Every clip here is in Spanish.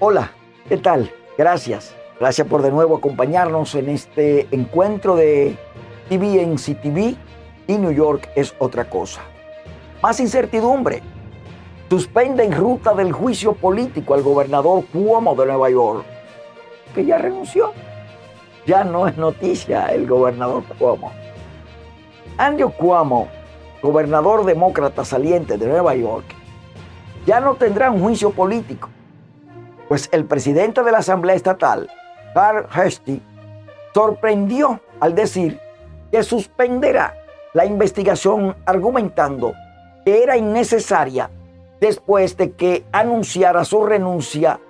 Hola, ¿qué tal? Gracias. Gracias por de nuevo acompañarnos en este encuentro de TV en CTV y New York es otra cosa. Más incertidumbre. Suspende en ruta del juicio político al gobernador Cuomo de Nueva York, que ya renunció. Ya no es noticia el gobernador Cuomo. Andrew Cuomo, gobernador demócrata saliente de Nueva York, ya no tendrá un juicio político pues el presidente de la Asamblea Estatal, Carl Hesty, sorprendió al decir que suspenderá la investigación argumentando que era innecesaria después de que anunciara su renuncia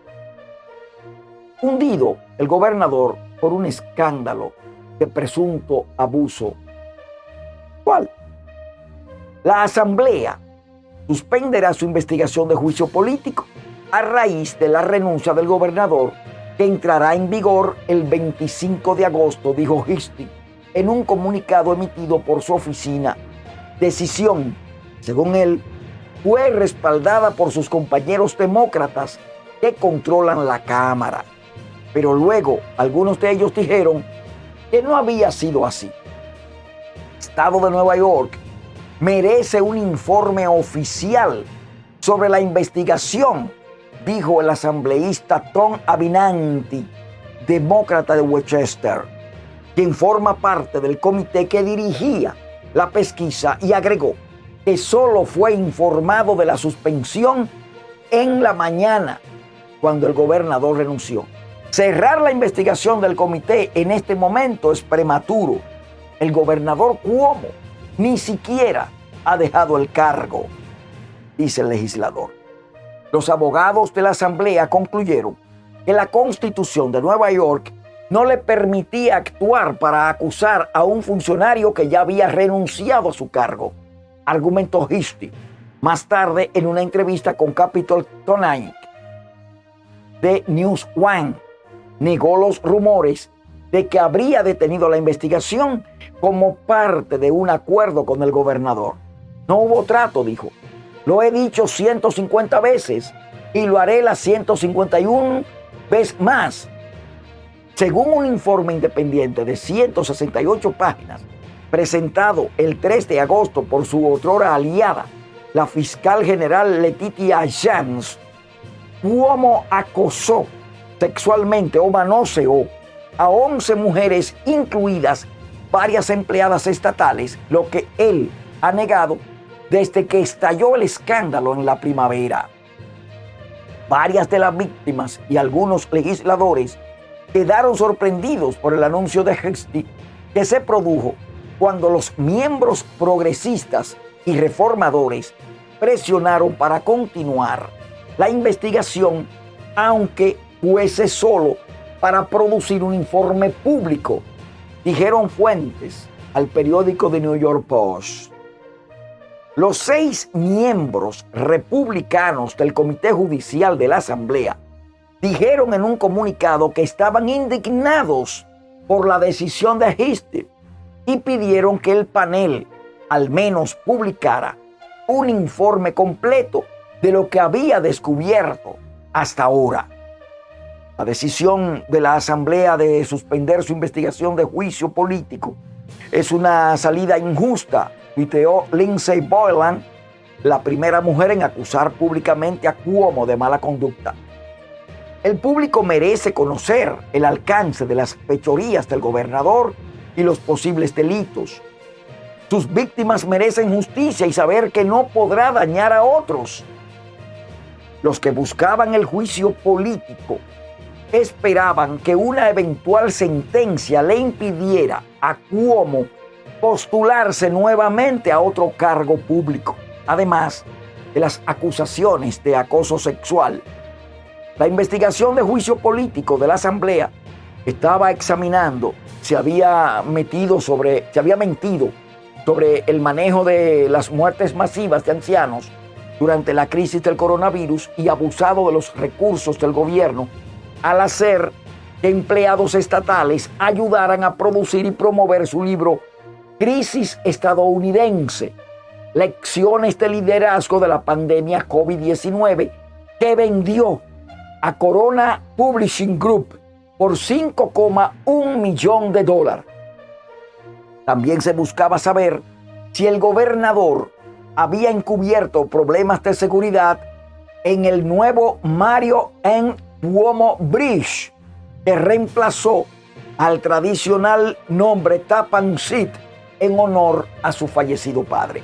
hundido el gobernador por un escándalo de presunto abuso. ¿Cuál? La Asamblea suspenderá su investigación de juicio político a raíz de la renuncia del gobernador que entrará en vigor el 25 de agosto, dijo Histi en un comunicado emitido por su oficina. Decisión, según él, fue respaldada por sus compañeros demócratas que controlan la Cámara. Pero luego algunos de ellos dijeron que no había sido así. Estado de Nueva York merece un informe oficial sobre la investigación dijo el asambleísta Tom Avinanti, demócrata de Westchester, quien forma parte del comité que dirigía la pesquisa y agregó que solo fue informado de la suspensión en la mañana cuando el gobernador renunció. Cerrar la investigación del comité en este momento es prematuro. El gobernador Cuomo ni siquiera ha dejado el cargo, dice el legislador. Los abogados de la Asamblea concluyeron que la Constitución de Nueva York no le permitía actuar para acusar a un funcionario que ya había renunciado a su cargo, argumentó Histi más tarde en una entrevista con Capitol Tonight de News One. Negó los rumores de que habría detenido la investigación como parte de un acuerdo con el gobernador. No hubo trato, dijo. Lo he dicho 150 veces y lo haré las 151 veces más. Según un informe independiente de 168 páginas, presentado el 3 de agosto por su otrora aliada, la fiscal general Letitia Jans, Cuomo acosó sexualmente o manoseó a 11 mujeres, incluidas varias empleadas estatales, lo que él ha negado desde que estalló el escándalo en la primavera. Varias de las víctimas y algunos legisladores quedaron sorprendidos por el anuncio de Hesty que se produjo cuando los miembros progresistas y reformadores presionaron para continuar la investigación, aunque fuese solo para producir un informe público, dijeron fuentes al periódico The New York Post. Los seis miembros republicanos del Comité Judicial de la Asamblea dijeron en un comunicado que estaban indignados por la decisión de Hister y pidieron que el panel al menos publicara un informe completo de lo que había descubierto hasta ahora. La decisión de la Asamblea de suspender su investigación de juicio político es una salida injusta tuiteó Lindsay Boylan, la primera mujer en acusar públicamente a Cuomo de mala conducta. El público merece conocer el alcance de las fechorías del gobernador y los posibles delitos. Sus víctimas merecen justicia y saber que no podrá dañar a otros. Los que buscaban el juicio político esperaban que una eventual sentencia le impidiera a Cuomo postularse nuevamente a otro cargo público, además de las acusaciones de acoso sexual. La investigación de juicio político de la Asamblea estaba examinando si había metido sobre, se había mentido sobre el manejo de las muertes masivas de ancianos durante la crisis del coronavirus y abusado de los recursos del gobierno al hacer que empleados estatales ayudaran a producir y promover su libro crisis estadounidense, lecciones de liderazgo de la pandemia COVID-19 que vendió a Corona Publishing Group por 5,1 millón de dólares. También se buscaba saber si el gobernador había encubierto problemas de seguridad en el nuevo Mario N. Cuomo Bridge, que reemplazó al tradicional nombre Tappan Zit en honor a su fallecido padre.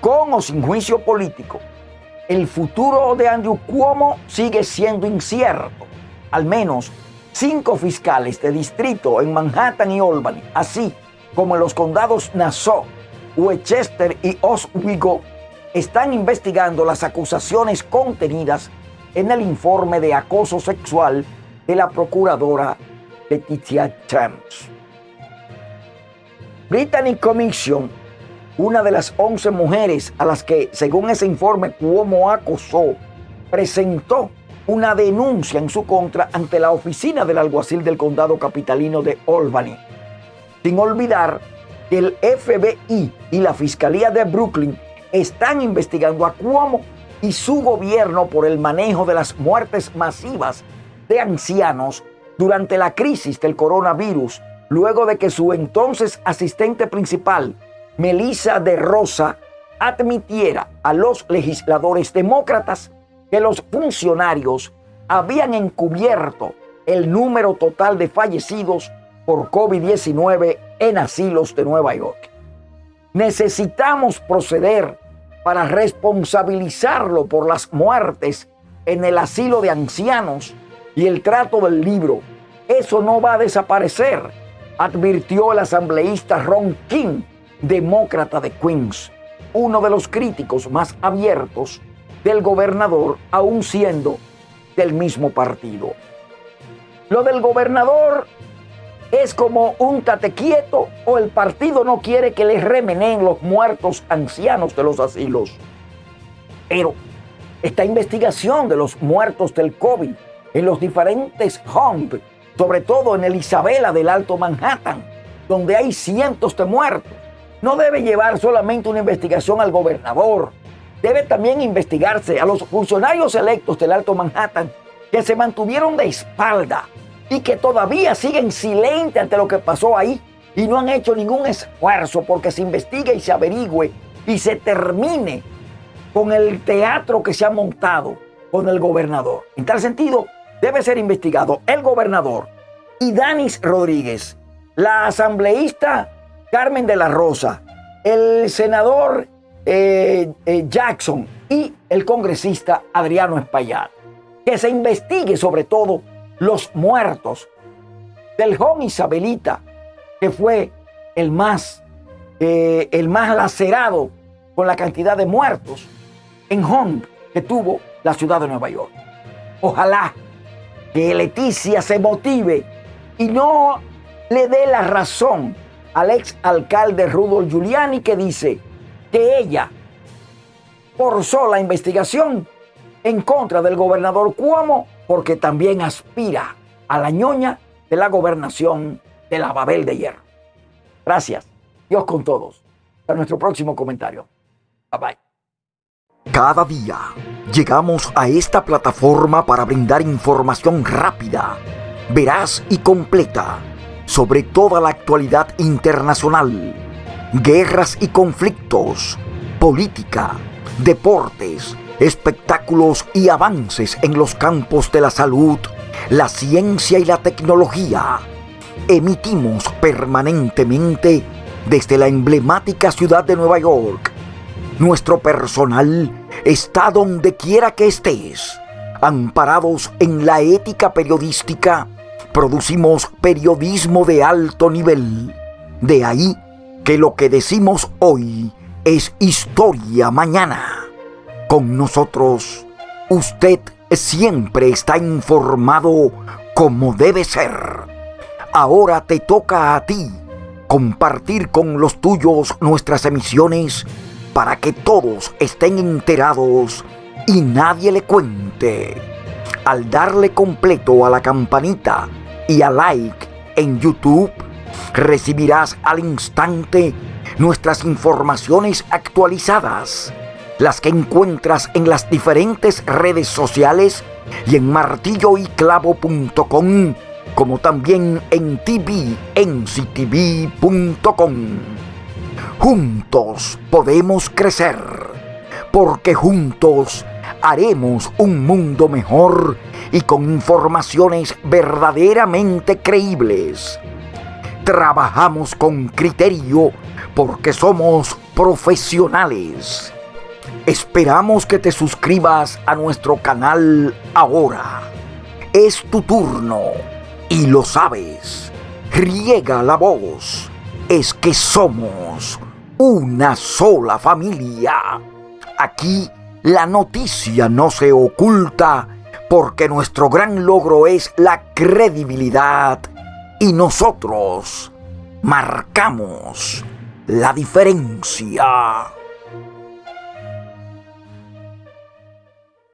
Con o sin juicio político, el futuro de Andrew Cuomo sigue siendo incierto. Al menos cinco fiscales de distrito en Manhattan y Albany, así como en los condados Nassau, Westchester y Oswego, están investigando las acusaciones contenidas en el informe de acoso sexual de la procuradora Leticia James. Brittany Commission, una de las 11 mujeres a las que, según ese informe, Cuomo acosó, presentó una denuncia en su contra ante la oficina del alguacil del condado capitalino de Albany. Sin olvidar que el FBI y la Fiscalía de Brooklyn están investigando a Cuomo y su gobierno por el manejo de las muertes masivas de ancianos durante la crisis del coronavirus, luego de que su entonces asistente principal, Melissa de Rosa, admitiera a los legisladores demócratas que los funcionarios habían encubierto el número total de fallecidos por COVID-19 en asilos de Nueva York. Necesitamos proceder para responsabilizarlo por las muertes en el asilo de ancianos y el trato del libro. Eso no va a desaparecer, advirtió el asambleísta Ron King, demócrata de Queens, uno de los críticos más abiertos del gobernador, aún siendo del mismo partido. Lo del gobernador es como un tatequieto o el partido no quiere que les remenen los muertos ancianos de los asilos. Pero esta investigación de los muertos del COVID en los diferentes homes, sobre todo en el Isabela del Alto Manhattan, donde hay cientos de muertos, no debe llevar solamente una investigación al gobernador, debe también investigarse a los funcionarios electos del Alto Manhattan que se mantuvieron de espalda y que todavía siguen silentes ante lo que pasó ahí y no han hecho ningún esfuerzo porque se investigue y se averigüe y se termine con el teatro que se ha montado con el gobernador. En tal sentido, debe ser investigado el gobernador y Danis Rodríguez, la asambleísta Carmen de la Rosa, el senador eh, eh, Jackson y el congresista Adriano Espaillat. Que se investigue sobre todo los muertos del joven Isabelita, que fue el más, eh, el más lacerado con la cantidad de muertos en Hong que tuvo la ciudad de Nueva York. Ojalá que Leticia se motive y no le dé la razón al ex alcalde Rudolf Giuliani que dice que ella forzó la investigación en contra del gobernador Cuomo porque también aspira a la ñoña de la gobernación de la Babel de Hierro. Gracias. Dios con todos. Hasta nuestro próximo comentario. Bye bye. Cada día llegamos a esta plataforma para brindar información rápida, veraz y completa sobre toda la actualidad internacional, guerras y conflictos, política, deportes, espectáculos y avances en los campos de la salud, la ciencia y la tecnología. Emitimos permanentemente desde la emblemática ciudad de Nueva York. Nuestro personal está donde quiera que estés. Amparados en la ética periodística, producimos periodismo de alto nivel. De ahí que lo que decimos hoy es historia mañana. Con nosotros, usted siempre está informado como debe ser. Ahora te toca a ti compartir con los tuyos nuestras emisiones para que todos estén enterados y nadie le cuente. Al darle completo a la campanita y a like en YouTube, recibirás al instante nuestras informaciones actualizadas las que encuentras en las diferentes redes sociales y en martilloyclavo.com, como también en tvnctv.com. Juntos podemos crecer, porque juntos haremos un mundo mejor y con informaciones verdaderamente creíbles. Trabajamos con criterio porque somos profesionales. Esperamos que te suscribas a nuestro canal ahora. Es tu turno y lo sabes. Riega la voz. Es que somos una sola familia. Aquí la noticia no se oculta porque nuestro gran logro es la credibilidad y nosotros marcamos la diferencia.